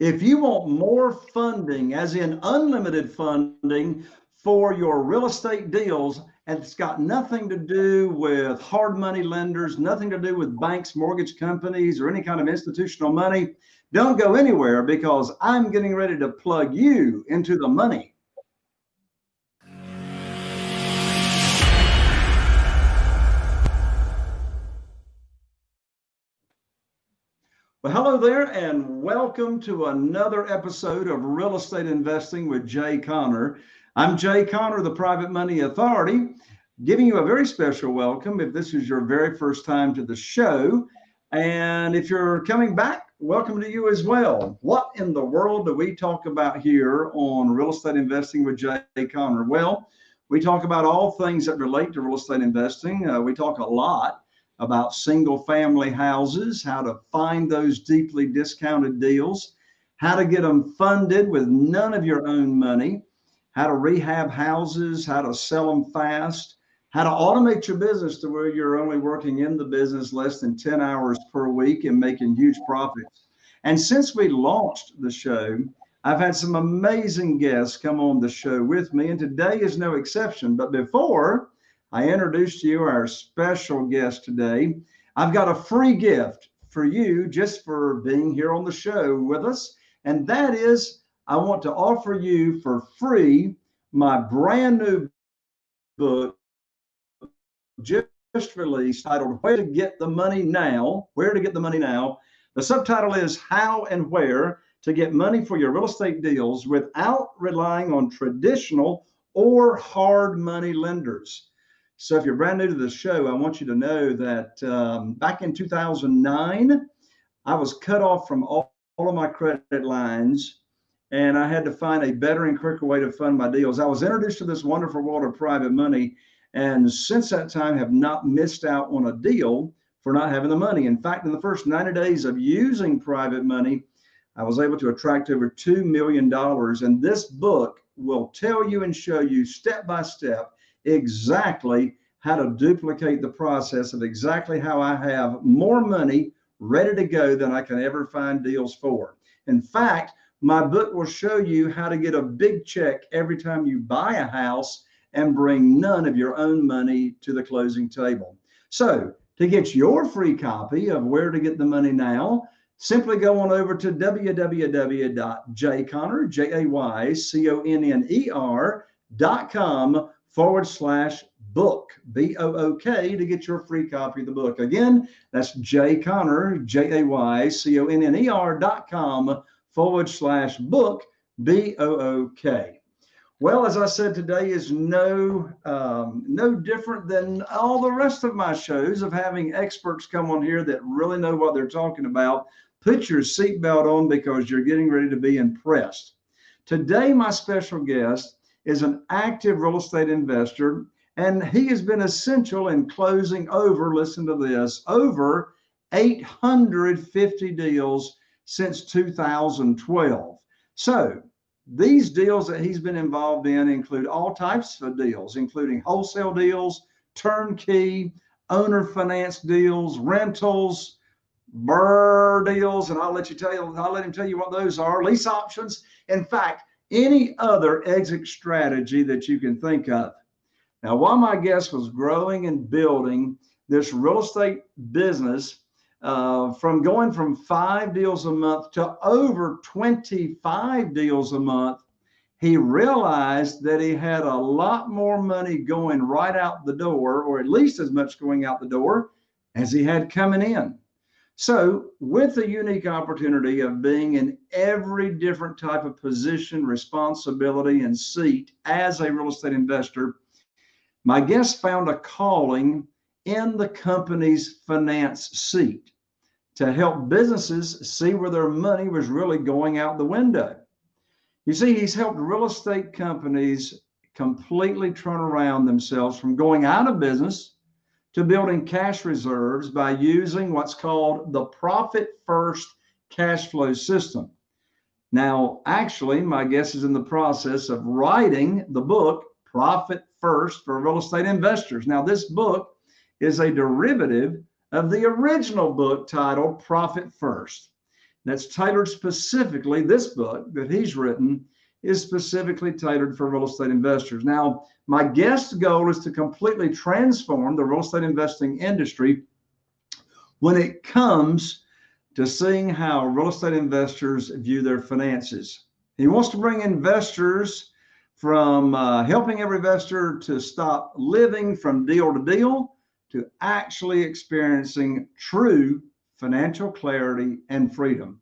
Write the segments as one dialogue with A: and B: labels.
A: If you want more funding, as in unlimited funding for your real estate deals, and it's got nothing to do with hard money lenders, nothing to do with banks, mortgage companies, or any kind of institutional money, don't go anywhere because I'm getting ready to plug you into the money. There, and welcome to another episode of Real Estate Investing with Jay Conner. I'm Jay Conner, the Private Money Authority, giving you a very special welcome if this is your very first time to the show. And if you're coming back, welcome to you as well. What in the world do we talk about here on Real Estate Investing with Jay Conner? Well, we talk about all things that relate to real estate investing. Uh, we talk a lot about single family houses, how to find those deeply discounted deals, how to get them funded with none of your own money, how to rehab houses, how to sell them fast, how to automate your business to where you're only working in the business less than 10 hours per week and making huge profits. And since we launched the show, I've had some amazing guests come on the show with me, and today is no exception. But before I introduced to you our special guest today. I've got a free gift for you just for being here on the show with us. And that is, I want to offer you for free my brand new book, just released, titled Where to Get the Money Now. Where to Get the Money Now. The subtitle is How and Where to Get Money for Your Real Estate Deals Without Relying on Traditional or Hard Money Lenders. So if you're brand new to the show, I want you to know that um, back in 2009, I was cut off from all, all of my credit lines and I had to find a better and quicker way to fund my deals. I was introduced to this wonderful world of private money and since that time have not missed out on a deal for not having the money. In fact, in the first 90 days of using private money, I was able to attract over $2 million. And this book will tell you and show you step by step exactly how to duplicate the process of exactly how I have more money ready to go than I can ever find deals for. In fact, my book will show you how to get a big check every time you buy a house and bring none of your own money to the closing table. So, to get your free copy of Where to Get the Money Now, simply go on over to www.jayconner, J-A-Y-C-O-N-N-E-R.com forward slash book, B O O K, to get your free copy of the book. Again, that's Jay Conner, J A Y C O N N E R dot com forward slash book, B O O K. Well, as I said, today is no um, no different than all the rest of my shows of having experts come on here that really know what they're talking about. Put your seatbelt on because you're getting ready to be impressed. Today, my special guest is an active real estate investor, and he has been essential in closing over, listen to this, over 850 deals since 2012. So these deals that he's been involved in include all types of deals, including wholesale deals, turnkey, owner finance deals, rentals, BRRRR deals, and I'll let you tell you, I'll let him tell you what those are, lease options. In fact, any other exit strategy that you can think of. Now, while my guest was growing and building this real estate business uh, from going from five deals a month to over 25 deals a month, he realized that he had a lot more money going right out the door, or at least as much going out the door as he had coming in. So, with the unique opportunity of being in every different type of position, responsibility, and seat as a real estate investor, my guest found a calling in the company's finance seat to help businesses see where their money was really going out the window. You see, he's helped real estate companies completely turn around themselves from going out of business to building cash reserves by using what's called the profit first cash flow system. Now, actually, my guess is in the process of writing the book Profit First for Real Estate Investors. Now, this book is a derivative of the original book titled Profit First. that's tailored specifically, this book that he's written is specifically tailored for real estate investors. Now, my guest's goal is to completely transform the real estate investing industry when it comes to seeing how real estate investors view their finances. He wants to bring investors from uh, helping every investor to stop living from deal to deal to actually experiencing true financial clarity and freedom.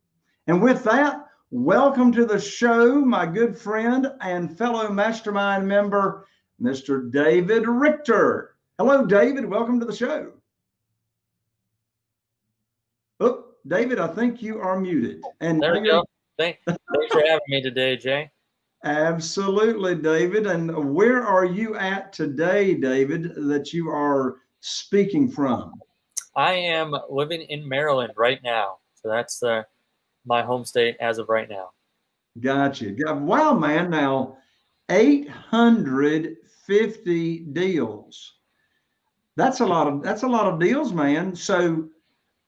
A: And with that, welcome to the show, my good friend and fellow mastermind member, Mr. David Richter. Hello, David. Welcome to the show. Oh, David, I think you are muted.
B: And there we go. Thanks, thanks for having me today, Jay.
A: Absolutely, David. And where are you at today, David, that you are speaking from?
B: I am living in Maryland right now. So that's the my home state as of right now.
A: Gotcha. Wow, man. Now, 850 deals. That's a lot of that's a lot of deals, man. So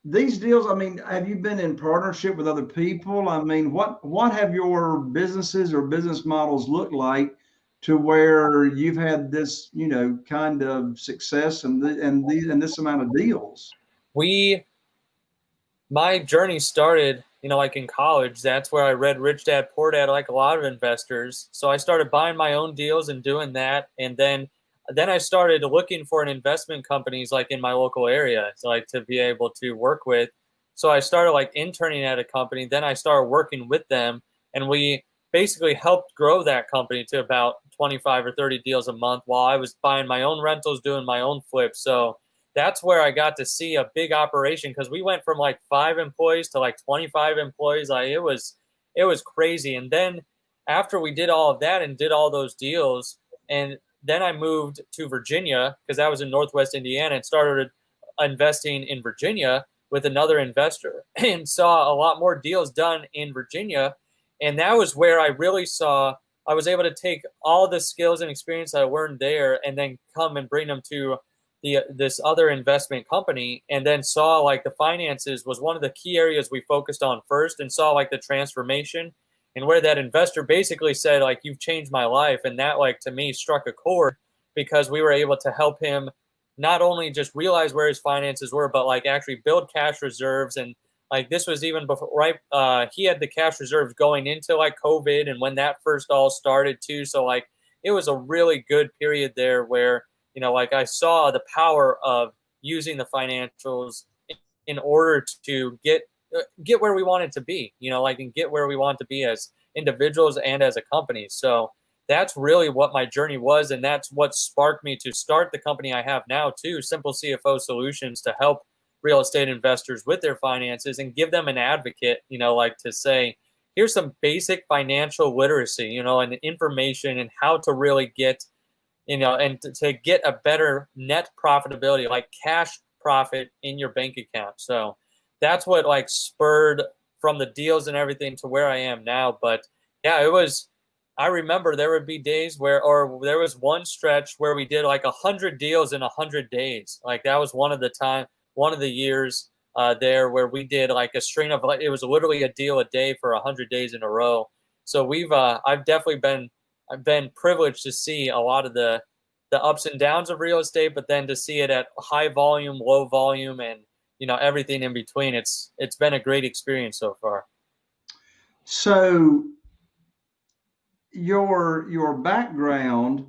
A: these deals, I mean, have you been in partnership with other people? I mean, what what have your businesses or business models looked like to where you've had this, you know, kind of success and the, and these and this amount of deals?
B: We my journey started, you know, like in college. That's where I read Rich Dad Poor Dad, like a lot of investors. So I started buying my own deals and doing that, and then then I started looking for an investment companies like in my local area, so like to be able to work with. So I started like interning at a company. Then I started working with them, and we basically helped grow that company to about 25 or 30 deals a month while I was buying my own rentals, doing my own flips. So that's where I got to see a big operation because we went from like five employees to like 25 employees. Like it was, it was crazy. And then after we did all of that and did all those deals, and then I moved to Virginia because that was in Northwest Indiana and started investing in Virginia with another investor and saw a lot more deals done in Virginia. And that was where I really saw I was able to take all the skills and experience I learned there and then come and bring them to the this other investment company and then saw like the finances was one of the key areas we focused on first and saw like the transformation and where that investor basically said like you've changed my life. And that like to me struck a chord because we were able to help him not only just realize where his finances were but like actually build cash reserves. And like this was even before right uh he had the cash reserves going into like covid and when that first all started too. So like it was a really good period there where you know like i saw the power of using the financials in order to get uh, get where we wanted to be, you know, like and get where we want to be as individuals and as a company. So that's really what my journey was, and that's what sparked me to start the company I have now too, Simple CFO Solutions, to help real estate investors with their finances and give them an advocate, you know, like to say, here's some basic financial literacy, you know, and information and how to really get, you know, and to, to get a better net profitability, like cash profit in your bank account. So that's what like spurred from the deals and everything to where I am now. But yeah, it was. I remember there would be days where, or there was one stretch where we did like a hundred deals in a hundred days. Like that was one of the time, one of the years uh, there where we did like a string of it was literally a deal a day for a hundred days in a row. So we've, uh, I've definitely been, I've been privileged to see a lot of the the ups and downs of real estate, but then to see it at high volume, low volume, and you know everything in between it's it's been a great experience so far.
A: So your your background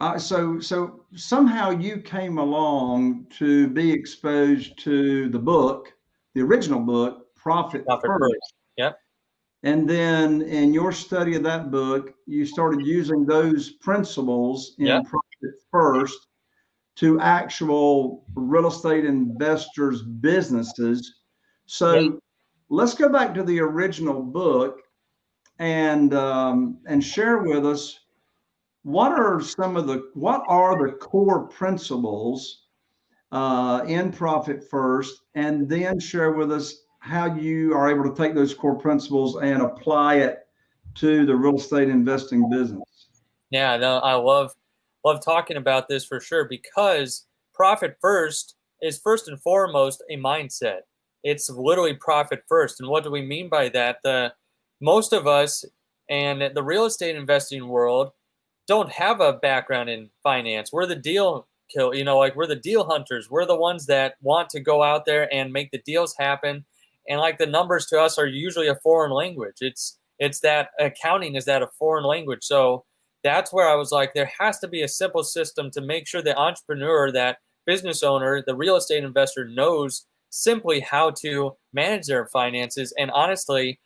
A: uh, so so somehow you came along to be exposed to the book the original book profit, profit first. first.
B: Yep
A: and then in your study of that book you started using those principles in yep. profit first to actual real estate investors' businesses. So yeah. let's go back to the original book and um, and share with us what are some of the what are the core principles uh, in Profit First, and then share with us how you are able to take those core principles and apply it to the real estate investing business.
B: Yeah, no, I love love talking about this for sure because profit first is first and foremost a mindset. it's literally profit first. And what do we mean by that? The most of us and the real estate investing world don't have a background in finance. We're the deal kill, you know, like we're the deal hunters. We're the ones that want to go out there and make the deals happen. And like the numbers to us are usually a foreign language. It's it's that accounting is that a foreign language. So that's where I was like, there has to be a simple system to make sure the entrepreneur, that business owner, the real estate investor knows simply how to manage their finances. And honestly,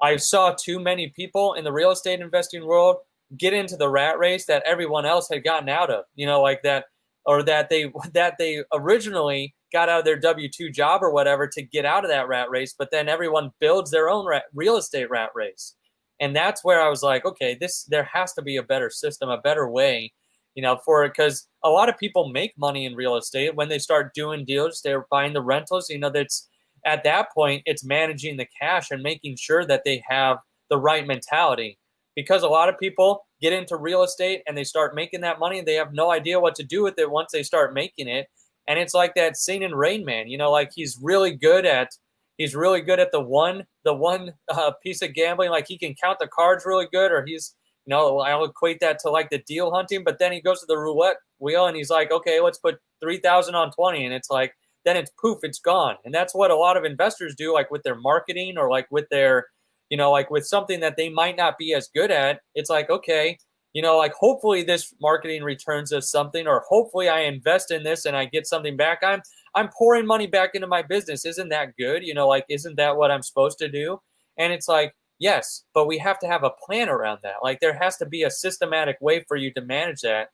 B: I saw too many people in the real estate investing world get into the rat race that everyone else had gotten out of. You know, like that, or that they that they originally got out of their W two job or whatever to get out of that rat race, but then everyone builds their own rat, real estate rat race, and that's where I was like, okay, this there has to be a better system, a better way, you know, for it because a lot of people make money in real estate when they start doing deals, they're buying the rentals, you know, that's at that point it's managing the cash and making sure that they have the right mentality. Because a lot of people get into real estate and they start making that money and they have no idea what to do with it once they start making it and it's like that scene in rain man you know like he's really good at he's really good at the one the one uh, piece of gambling like he can count the cards really good or he's you know i'll equate that to like the deal hunting but then he goes to the roulette wheel and he's like okay let's put 3000 on 20 and it's like then it's poof, it's gone. And that's what a lot of investors do, like with their marketing or like with their, you know, like with something that they might not be as good at. It's like, okay, you know, like hopefully this marketing returns us something, or hopefully I invest in this and I get something back. I'm I'm pouring money back into my business. Isn't that good? You know, like isn't that what I'm supposed to do? And it's like, yes, but we have to have a plan around that. Like there has to be a systematic way for you to manage that.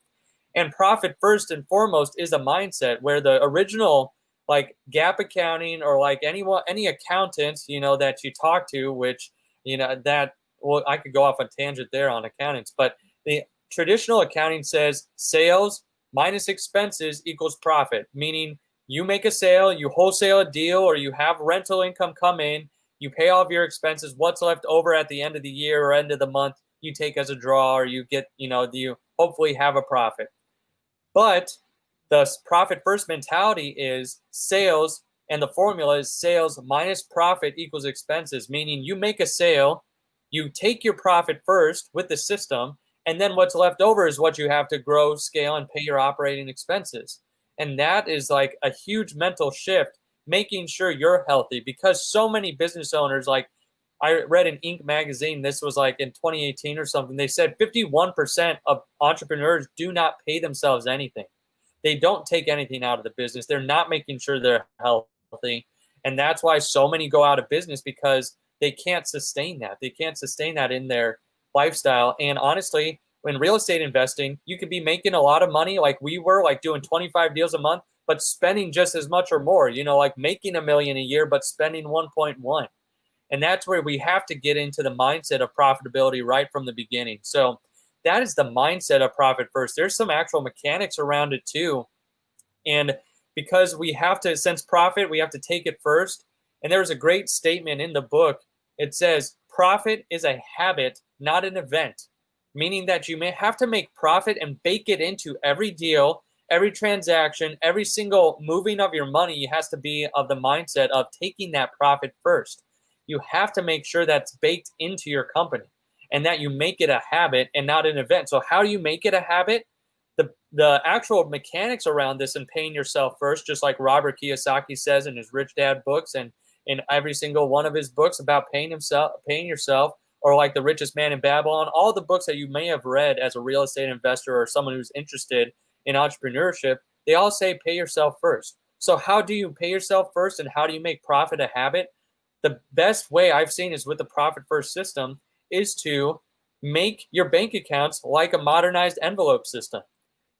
B: And profit first and foremost is a mindset where the original like GAAP accounting or like anyone any accountant you know that you talk to which you know that well i could go off on tangent there on accountants but the traditional accounting says sales minus expenses equals profit meaning you make a sale you wholesale a deal or you have rental income come in you pay off your expenses what's left over at the end of the year or end of the month you take as a draw or you get you know you hopefully have a profit. But the profit first mentality is sales and the formula is sales minus profit equals expenses meaning you make a sale you take your profit first with the system and then what's left over is what you have to grow scale and pay your operating expenses and that is like a huge mental shift making sure you're healthy because so many business owners like i read in inc magazine this was like in 2018 or something they said 51% of entrepreneurs do not pay themselves anything they don't take anything out of the business. They're not making sure they're healthy. And that's why so many go out of business because they can't sustain that. They can't sustain that in their lifestyle. And honestly, in real estate investing, you could be making a lot of money like we were, like doing 25 deals a month, but spending just as much or more, you know, like making a million a year, but spending 1.1. And that's where we have to get into the mindset of profitability right from the beginning. So that is the mindset of profit first. There's some actual mechanics around it too. And because we have to sense profit, we have to take it first. And there's a great statement in the book. It says, profit is a habit, not an event, meaning that you may have to make profit and bake it into every deal, every transaction, every single moving of your money has to be of the mindset of taking that profit first. You have to make sure that's baked into your company and that you make it a habit and not an event. So how do you make it a habit? The the actual mechanics around this and paying yourself first, just like Robert Kiyosaki says in his Rich Dad books and in every single one of his books about paying himself, paying yourself, or like the richest man in Babylon, all the books that you may have read as a real estate investor or someone who's interested in entrepreneurship, they all say pay yourself first. So how do you pay yourself first and how do you make profit a habit? The best way I've seen is with the profit first system is to make your bank accounts like a modernized envelope system.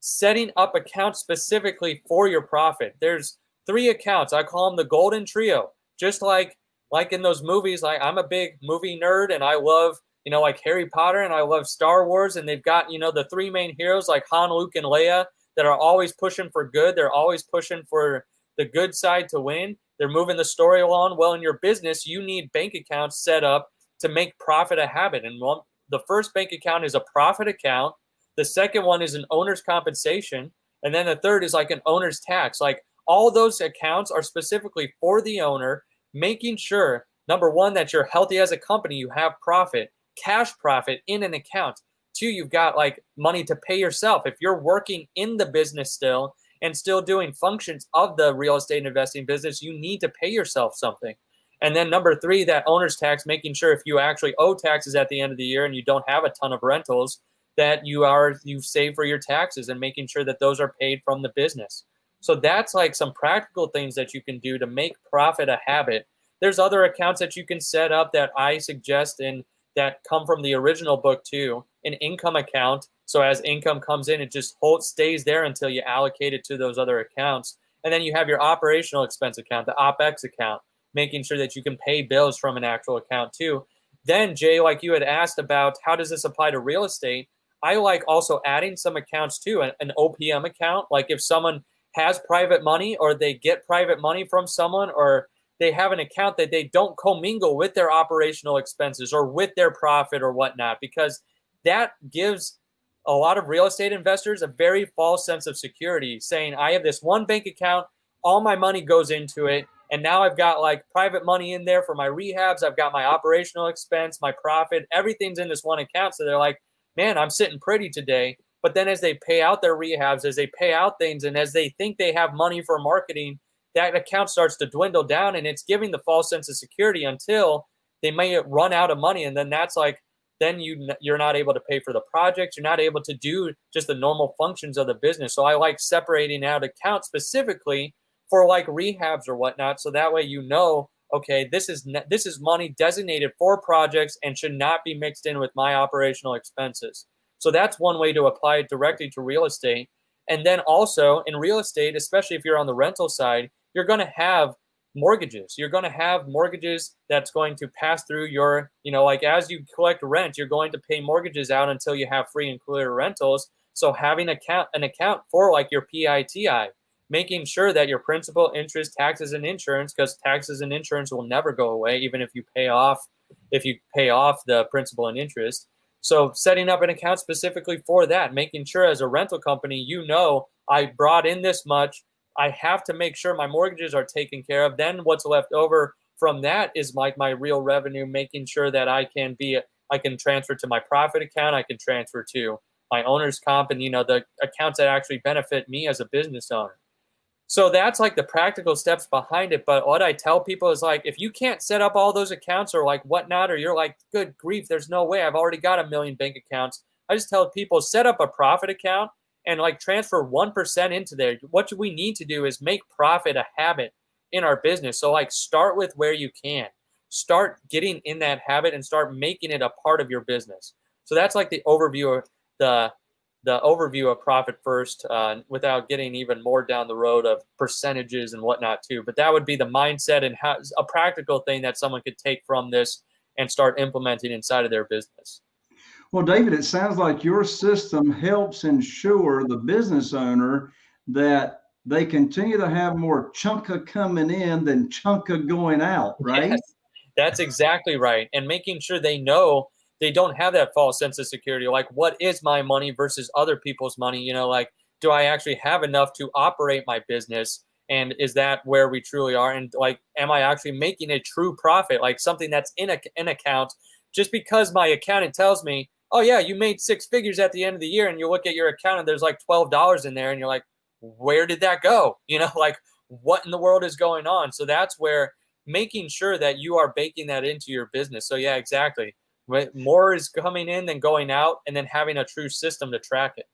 B: Setting up accounts specifically for your profit. There's three accounts. I call them the golden trio. Just like like in those movies, like I'm a big movie nerd and I love, you know, like Harry Potter and I love Star Wars and they've got, you know, the three main heroes like Han, Luke, and Leia that are always pushing for good. They're always pushing for the good side to win. They're moving the story along. Well, in your business, you need bank accounts set up to make profit a habit. And one, the first bank account is a profit account. The second one is an owner's compensation. And then the third is like an owner's tax. Like all those accounts are specifically for the owner. making sure number one that you're healthy as a company, you have profit, cash profit in an account. Two, you've got like money to pay yourself. If you're working in the business still and still doing functions of the real estate investing business, you need to pay yourself something. And then number three, that owner's tax, making sure if you actually owe taxes at the end of the year and you don't have a ton of rentals, that you are you save for your taxes and making sure that those are paid from the business. So that's like some practical things that you can do to make profit a habit. There's other accounts that you can set up that I suggest and that come from the original book too. An income account. So as income comes in, it just holds stays there until you allocate it to those other accounts. And then you have your operational expense account, the OPEX account, making sure that you can pay bills from an actual account too. Then Jay, like you had asked about how does this apply to real estate? I like also adding some accounts too, an, an OPM account. Like if someone has private money or they get private money from someone or they have an account that they don't commingle with their operational expenses or with their profit or whatnot, because that gives a lot of real estate investors a very false sense of security, saying, I have this one bank account, all my money goes into it. And now I've got like private money in there for my rehabs. I've got my operational expense, my profit, everything's in this one account. So they're like, man, I'm sitting pretty today. But then as they pay out their rehabs, as they pay out things, and as they think they have money for marketing, that account starts to dwindle down and it's giving the false sense of security until they may run out of money. And then that's like, then you you're not able to pay for the project. You're not able to do just the normal functions of the business. So I like separating out accounts specifically for like rehabs or whatnot. So that way you know okay, this is this is money designated for projects and should not be mixed in with my operational expenses. So that's one way to apply it directly to real estate. And then also in real estate, especially if you're on the rental side, you're going to have mortgages. You're going to have mortgages that's going to pass through your, you know, like as you collect rent, you're going to pay mortgages out until you have free and clear rentals. So having account an account for like your PITI, making sure that your principal, interest, taxes, and insurance, because taxes and insurance will never go away, even if you pay off if you pay off the principal and interest. So setting up an account specifically for that, making sure as a rental company, you know, I brought in this much. I have to make sure my mortgages are taken care of. Then what's left over from that is like my real revenue, making sure that I can be, I can transfer to my profit account. I can transfer to my owner's comp and, you know, the accounts that actually benefit me as a business owner. So that's like the practical steps behind it. But what I tell people is like, if you can't set up all those accounts or like whatnot, or you're like, good grief, there's no way. I've already got a million bank accounts. I just tell people set up a profit account and like transfer 1% into there. What we need to do is make profit a habit in our business. So like start with where you can. Start getting in that habit and start making it a part of your business. So that's like the overview of the the overview of profit first uh, without getting even more down the road of percentages and whatnot too. But that would be the mindset and how, a practical thing that someone could take from this and start implementing inside of their business.
A: Well, David, it sounds like your system helps ensure the business owner that they continue to have more chunka coming in than chunka going out, right? Yes,
B: that's exactly right. And making sure they know they don't have that false sense of security. Like, what is my money versus other people's money? You know, like, do I actually have enough to operate my business? And is that where we truly are? And like, am I actually making a true profit? Like something that's in a, an account just because my accountant tells me, oh yeah, you made six figures at the end of the year, and you look at your account and there's like twelve dollars in there, and you're like, where did that go? You know, like what in the world is going on? So that's where making sure that you are baking that into your business. So yeah, exactly more is coming in than going out, and then having a true system to track it.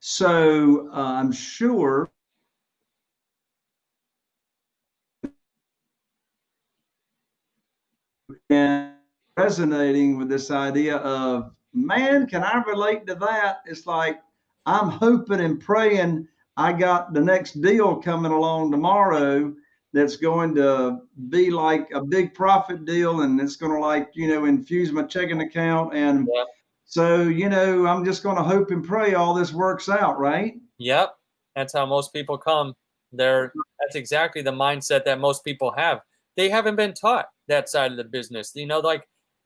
A: So uh, I'm sure and resonating with this idea of man can i relate to that it's like i'm hoping and praying i got the next deal coming along tomorrow that's going to be like a big profit deal and it's going to like you know infuse my checking account and so you know i'm just going to hope and pray all this works out right?
B: Yep. That's how most people come. They're that's exactly the mindset that most people have. They haven't been taught that side of the business you know like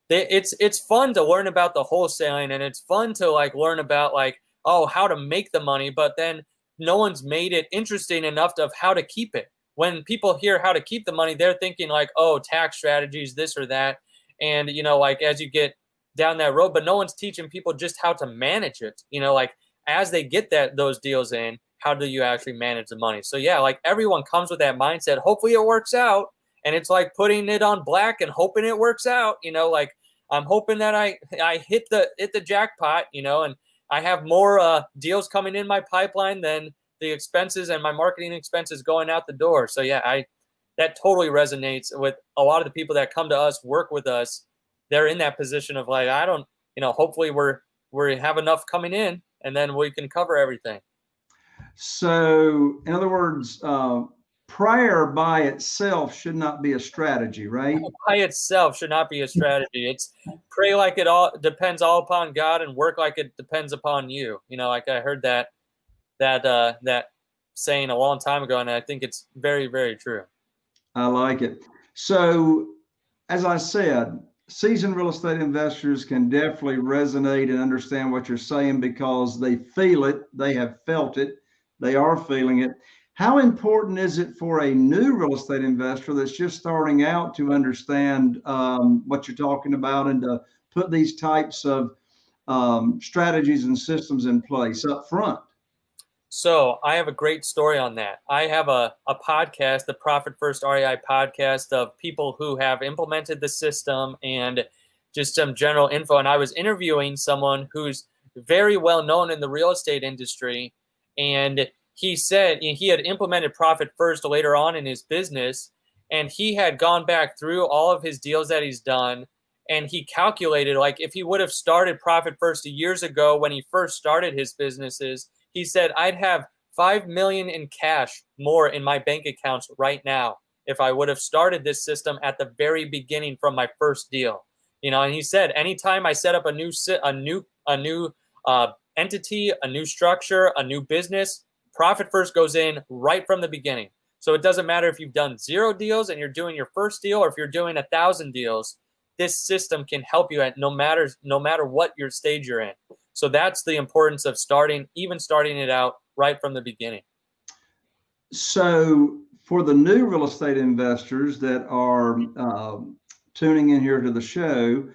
B: they, it's it's fun to learn about the wholesaling and it's fun to like learn about like oh how to make the money but then no one's made it interesting enough of how to keep it when people hear how to keep the money, they're thinking like, oh, tax strategies, this or that. And, you know, like as you get down that road, but no one's teaching people just how to manage it. You know, like as they get that those deals in, how do you actually manage the money? So yeah, like everyone comes with that mindset. Hopefully it works out. And it's like putting it on black and hoping it works out. You know, like I'm hoping that I I hit the hit the jackpot, you know, and I have more uh, deals coming in my pipeline than the expenses and my marketing expenses going out the door. So yeah, I that totally resonates with a lot of the people that come to us, work with us. They're in that position of like, I don't, you know, hopefully we're we have enough coming in, and then we can cover everything.
A: So, in other words, uh, prayer by itself should not be a strategy, right?
B: By itself should not be a strategy. It's pray like it all depends all upon God and work like it depends upon you. You know, like I heard that that uh, that saying a long time ago, and I think it's very very true.
A: I like it. So, as I said, seasoned real estate investors can definitely resonate and understand what you're saying because they feel it, they have felt it, they are feeling it. How important is it for a new real estate investor that's just starting out to understand um, what you're talking about and to put these types of um, strategies and systems in place up front?
B: So I have a great story on that. I have a, a podcast, the Profit First REI podcast of people who have implemented the system and just some general info. And I was interviewing someone who's very well known in the real estate industry. And he said he had implemented Profit First later on in his business. And he had gone back through all of his deals that he's done. And he calculated like if he would have started Profit First years ago when he first started his businesses, he said, I'd have five million in cash more in my bank accounts right now if I would have started this system at the very beginning from my first deal. You know, and he said, anytime I set up a new a new a new uh, entity, a new structure, a new business, profit first goes in right from the beginning. So it doesn't matter if you've done zero deals and you're doing your first deal, or if you're doing a thousand deals. This system can help you at no matter no matter what your stage you're in. So that's the importance of starting, even starting it out right from the beginning.
A: So for the new real estate investors that are uh, tuning in here to the show,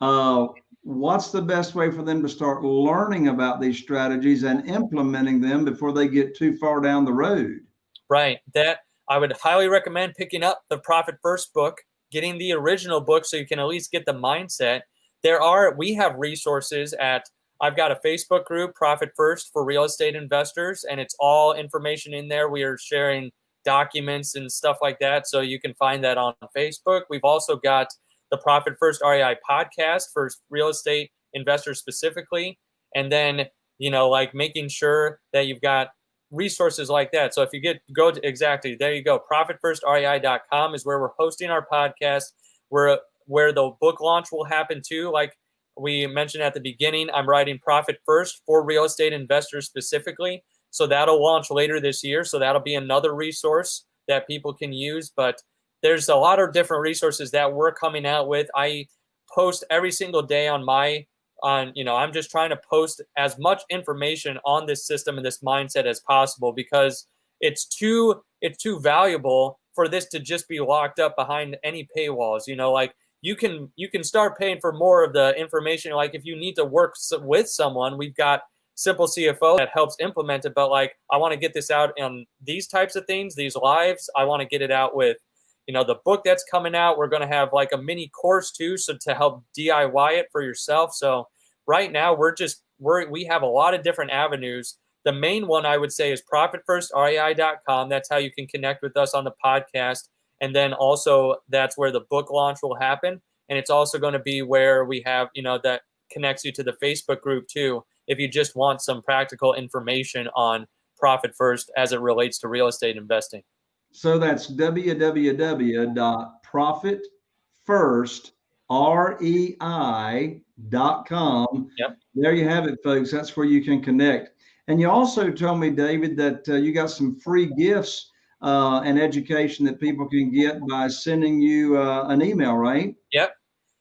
A: uh, what's the best way for them to start learning about these strategies and implementing them before they get too far down the road?
B: Right. That I would highly recommend picking up the Profit First book, getting the original book so you can at least get the mindset. There are, we have resources at I've got a Facebook group, Profit First for real estate investors, and it's all information in there. We are sharing documents and stuff like that. So you can find that on Facebook. We've also got the Profit First REI podcast for real estate investors specifically. And then, you know, like making sure that you've got resources like that. So if you get go to exactly there you go. ProfitFirstREI.com is where we're hosting our podcast. Where where the book launch will happen too. Like we mentioned at the beginning, I'm writing Profit First for real estate investors specifically. So that'll launch later this year. So that'll be another resource that people can use. But there's a lot of different resources that we're coming out with. I post every single day on my on you know i'm just trying to post as much information on this system and this mindset as possible because it's too it's too valuable for this to just be locked up behind any paywalls you know like you can you can start paying for more of the information. Like if you need to work with someone we've got simple cfo that helps implement it but like i want to get this out on these types of things these lives. I want to get it out with you know the book that's coming out. We're going to have like a mini course too so to help diy it for yourself. So right now we're just we're we have a lot of different avenues. The main one i would say is profitfirstrei.com that's how you can connect with us on the podcast and then also that's where the book launch will happen. And it's also going to be where we have you know that connects you to the facebook group too if you just want some practical information on profit first as it relates to real estate investing.
A: So that's www.profitfirstrei.com
B: yep.
A: There you have it folks. That's where you can connect. And you also told me david that uh, you got some free gifts uh, and education that people can get by sending you uh, an email, right?
B: Yep.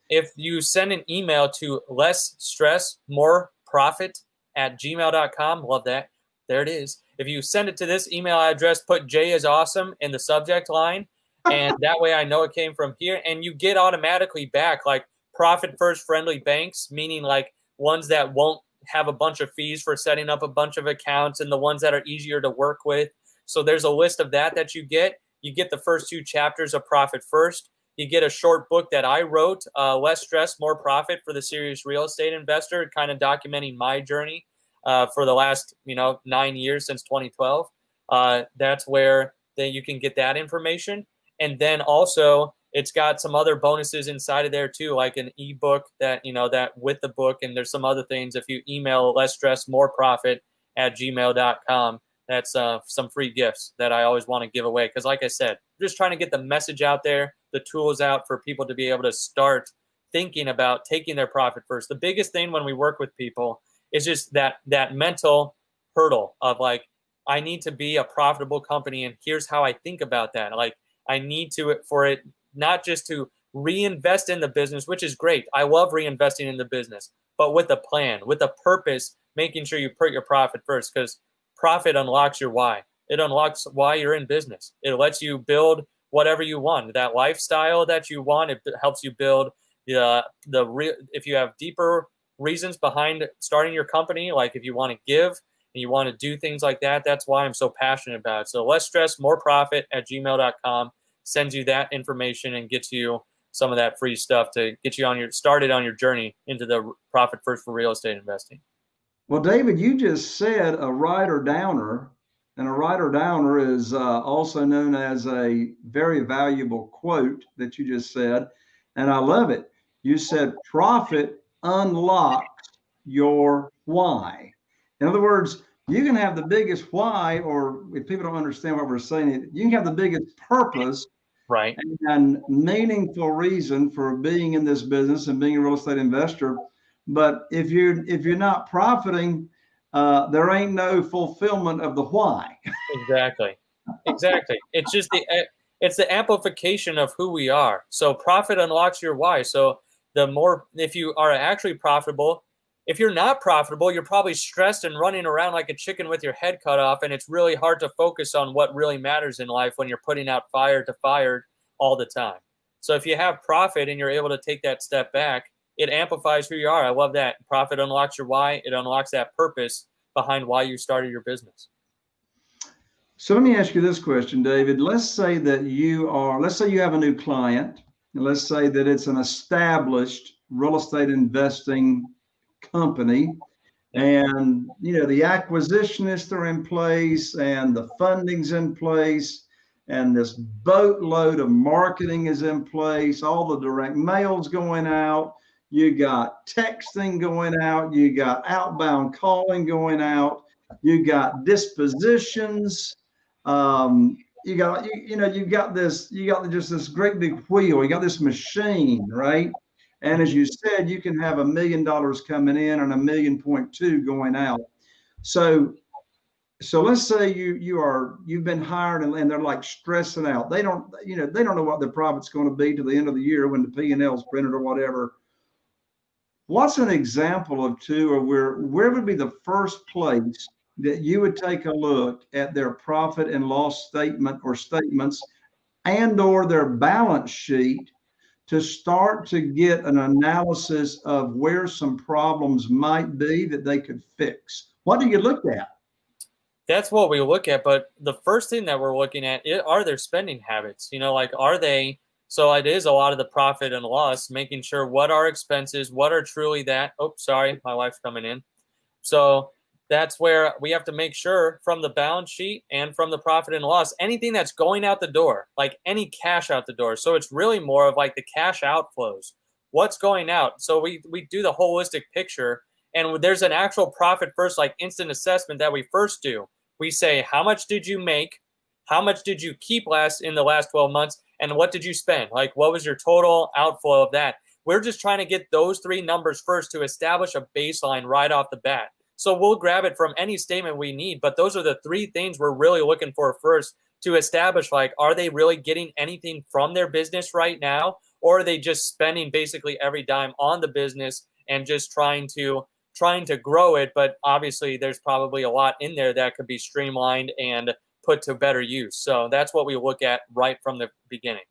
B: If you send an email to less stress, more profit at gmail.com, love that. There it is. If you send it to this email address, put Jay is awesome in the subject line, and that way I know it came from here. And you get automatically back like profit first friendly banks, meaning like ones that won't have a bunch of fees for setting up a bunch of accounts and the ones that are easier to work with. So there's a list of that that you get. You get the first two chapters of Profit First. You get a short book that I wrote, uh, Less Stress, More Profit for the Serious Real Estate Investor, kind of documenting my journey uh, for the last, you know, nine years since 2012. Uh, that's where that you can get that information. And then also it's got some other bonuses inside of there too, like an ebook that, you know, that with the book. And there's some other things. If you email less stress, more profit at gmail.com, that's uh, some free gifts that I always want to give away. Because, like I said, I'm just trying to get the message out there, the tools out for people to be able to start thinking about taking their profit first. The biggest thing when we work with people is just that that mental hurdle of like, I need to be a profitable company, and here's how I think about that. Like, I need to for it not just to reinvest in the business, which is great. I love reinvesting in the business, but with a plan, with a purpose, making sure you put your profit first because profit unlocks your why. It unlocks why you're in business. It lets you build whatever you want. That lifestyle that you want, it helps you build the the real if you have deeper reasons behind starting your company, like if you want to give and you want to do things like that, that's why I'm so passionate about it. So less stress, more profit at gmail.com sends you that information and gets you some of that free stuff to get you on your started on your journey into the profit first for real estate investing.
A: Well, David, you just said a writer downer, and a writer downer is uh, also known as a very valuable quote that you just said, and I love it. You said profit unlocks your why. In other words, you can have the biggest why, or if people don't understand what we're saying, you can have the biggest purpose
B: right
A: and meaningful reason for being in this business and being a real estate investor but if you're if you're not profiting uh, there ain't no fulfillment of the why.
B: Exactly. Exactly. It's just the eh, it's the amplification of who we are. So profit unlocks your why. So the more if you are actually profitable if you're not profitable you're probably stressed and running around like a chicken with your head cut off and it's really hard to focus on what really matters in life when you're putting out fire to fire all the time. So if you have profit and you're able to take that step back it amplifies who you are. I love that. Profit unlocks your why. It unlocks that purpose behind why you started your business.
A: So let me ask you this question, David. Let's say that you are, let's say you have a new client, and let's say that it's an established real estate investing company, and you know the acquisitionists are in place and the funding's in place and this boatload of marketing is in place all the direct mails going out you got texting going out, you got outbound calling going out, you got dispositions, um, you got you, you know you got this you got just this great big wheel, you got this machine, right? And as you said, you can have a million dollars coming in and a million point two going out. So so let's say you you are you've been hired and, and, they're like stressing out they don't you know they don't know what their profit's going to be to the end of the year when the p&l is printed or whatever What's an example of two, or where where would be the first place that you would take a look at their profit and loss statement or statements and or their balance sheet to start to get an analysis of where some problems might be that they could fix? What do you look at?
B: That's what we look at. But the first thing that we're looking at are their spending habits. You know, like are they so it is a lot of the profit and loss, making sure what are expenses, what are truly that. Oh, sorry, my wife's coming in. So that's where we have to make sure from the balance sheet and from the profit and loss, anything that's going out the door, like any cash out the door. So it's really more of like the cash outflows. What's going out? So we we do the holistic picture and there's an actual profit first like instant assessment that we first do. We say how much did you make? How much did you keep last in the last 12 months? And what did you spend? Like, what was your total outflow of that? We're just trying to get those three numbers first to establish a baseline right off the bat. So we'll grab it from any statement we need, but those are the three things we're really looking for first to establish like, are they really getting anything from their business right now? Or are they just spending basically every dime on the business and just trying to trying to grow it, but obviously there's probably a lot in there that could be streamlined and put to better use. So that's what we look at right from the beginning.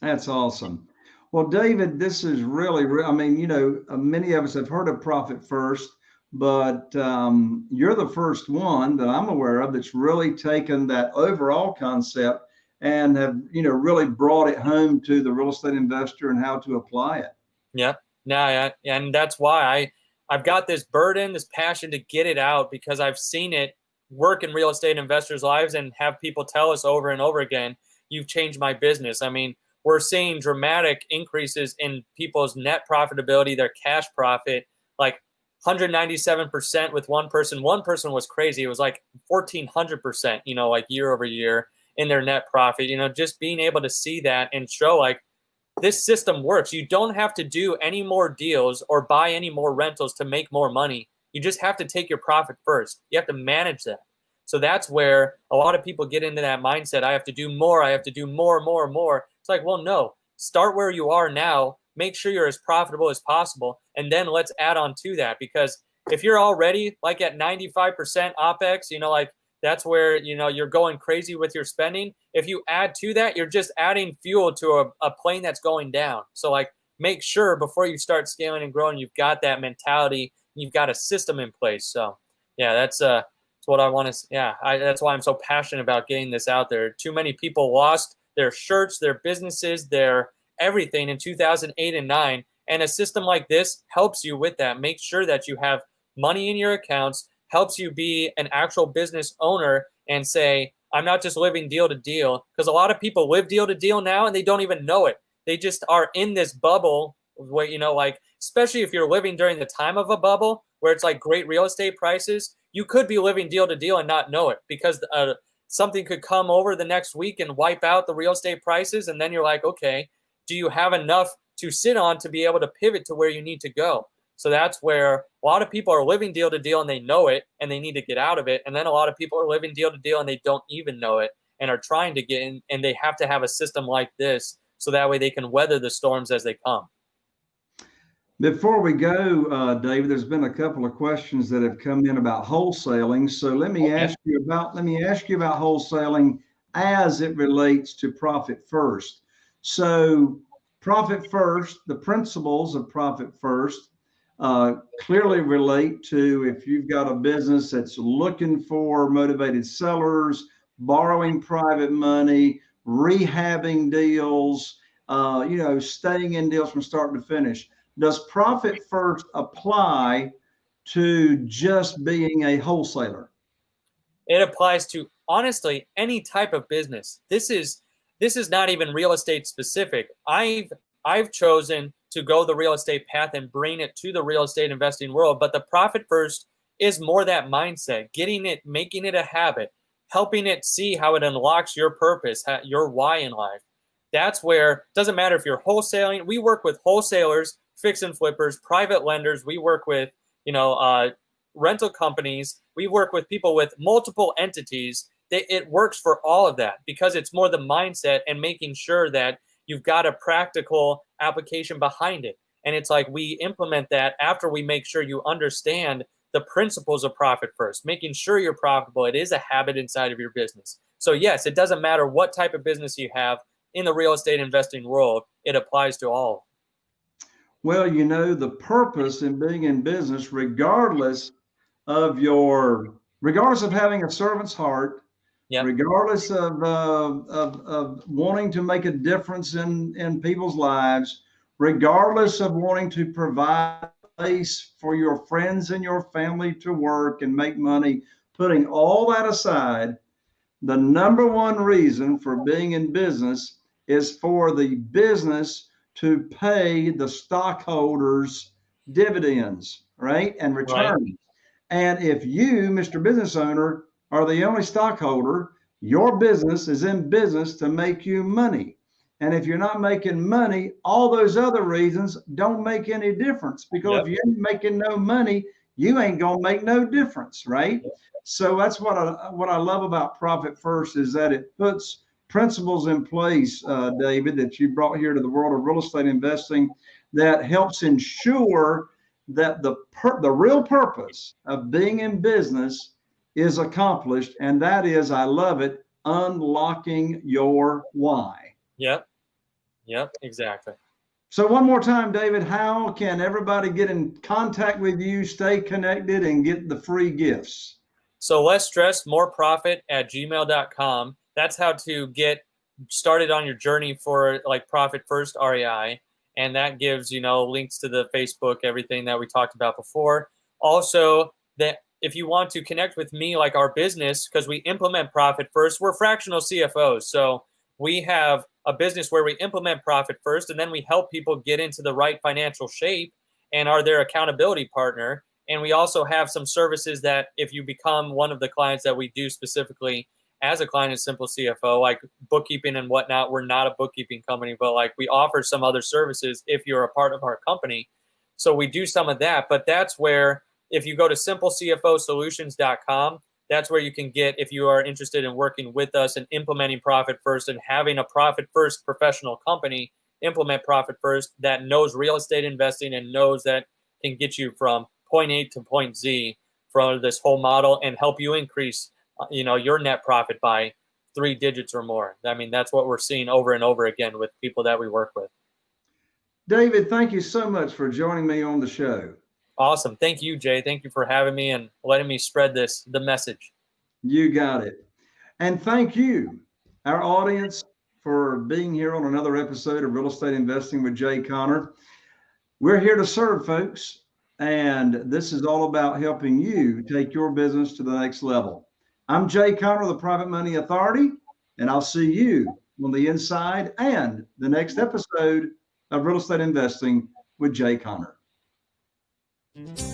A: That's awesome. Well, David, this is really, I mean, you know, uh, many of us have heard of Profit First, but um, you're the first one that I'm aware of that's really taken that overall concept and have, you know, really brought it home to the real estate investor and how to apply it.
B: Yeah. Yeah, and that's why I I've got this burden, this passion to get it out because I've seen it work in real estate investors' lives and have people tell us over and over again, you've changed my business. I mean, we're seeing dramatic increases in people's net profitability, their cash profit, like 197% with one person. One person was crazy. It was like 1400%, you know, like year over year in their net profit. You know, just being able to see that and show like this system works. You don't have to do any more deals or buy any more rentals to make more money. You just have to take your profit first. You have to manage that. So that's where a lot of people get into that mindset. I have to do more. I have to do more, more, more. It's like, well, no. Start where you are now. Make sure you're as profitable as possible, and then let's add on to that. Because if you're already like at 95% OPEX, you know, like that's where you know you're going crazy with your spending if you add to that you're just adding fuel to a, a plane that's going down so like make sure before you start scaling and growing you've got that mentality you've got a system in place so yeah that's uh that's what i want to yeah I, that's why i'm so passionate about getting this out there too many people lost their shirts their businesses their everything in 2008 and 9 and a system like this helps you with that make sure that you have money in your accounts helps you be an actual business owner and say, I'm not just living deal to deal. Because a lot of people live deal to deal now and they don't even know it. They just are in this bubble where, you know, like, especially if you're living during the time of a bubble where it's like great real estate prices, you could be living deal to deal and not know it because uh, something could come over the next week and wipe out the real estate prices. And then you're like, okay, do you have enough to sit on to be able to pivot to where you need to go? So that's where a lot of people are living deal to deal and they know it and they need to get out of it. And then a lot of people are living deal to deal and they don't even know it and are trying to get in and they have to have a system like this so that way they can weather the storms as they come.
A: Before we go, uh, David, there's been a couple of questions that have come in about wholesaling. So let me okay. ask you about let me ask you about wholesaling as it relates to profit first. So profit first, the principles of profit first uh, clearly relate to if you've got a business that's looking for motivated sellers, borrowing private money, rehabbing deals, uh, you know, staying in deals from start to finish. Does profit first apply to just being a wholesaler?
B: It applies to honestly any type of business. This is this is not even real estate specific. I've I've chosen to go the real estate path and bring it to the real estate investing world. But the profit first is more that mindset, getting it, making it a habit, helping it see how it unlocks your purpose, your why in life. That's where it doesn't matter if you're wholesaling. We work with wholesalers, fix and flippers, private lenders. We work with you know uh, rental companies. We work with people with multiple entities. It works for all of that because it's more the mindset and making sure that you've got a practical application behind it. And it's like we implement that after we make sure you understand the principles of profit first, making sure you're profitable. It is a habit inside of your business. So, yes, it doesn't matter what type of business you have in the real estate investing world, it applies to all.
A: Well, you know, the purpose in being in business, regardless of your, regardless of having a servant's heart, Yep. regardless of, uh, of, of wanting to make a difference in, in people's lives, regardless of wanting to provide place for your friends and your family to work and make money, putting all that aside, the number one reason for being in business is for the business to pay the stockholders dividends, right? And returns. Right. And if you, Mr. Business Owner, are the only stockholder, your business is in business to make you money. And if you're not making money, all those other reasons don't make any difference because yep. if you're making no money, you ain't gonna make no difference, right? Yep. So that's what I what I love about Profit First is that it puts principles in place, uh, David, that you brought here to the world of real estate investing that helps ensure that the per- the real purpose of being in business is accomplished, and that is, I love it, unlocking your why.
B: Yep. Yep. Exactly.
A: So, one more time, David, how can everybody get in contact with you, stay connected, and get the free gifts?
B: So, less stress, more profit at gmail.com. That's how to get started on your journey for like Profit First REI. And that gives, you know, links to the Facebook, everything that we talked about before. Also, that if you want to connect with me, like our business, because we implement Profit First, we're fractional CFOs. So, we have a business where we implement profit first and then we help people get into the right financial shape and are their accountability partner and we also have some services that if you become one of the clients that we do specifically as a client of simple cfo like bookkeeping and whatnot we're not a bookkeeping company but like we offer some other services if you're a part of our company. So we do some of that but that's where if you go to simplecfosolutions.com that's where you can get if you are interested in working with us and implementing profit first and having a profit first professional company implement profit first that knows real estate investing and knows that can get you from point A to point Z from this whole model and help you increase you know your net profit by three digits or more. I mean that's what we're seeing over and over again with people that we work with.
A: David, thank you so much for joining me on the show.
B: Awesome. Thank you, Jay. Thank you for having me and letting me spread this, the message.
A: You got it. And thank you, our audience, for being here on another episode of Real Estate Investing with Jay Conner. We're here to serve folks, and this is all about helping you take your business to the next level. I'm Jay Conner, the Private Money Authority, and I'll see you on the inside and the next episode of Real Estate Investing with Jay Conner. Mm-hmm.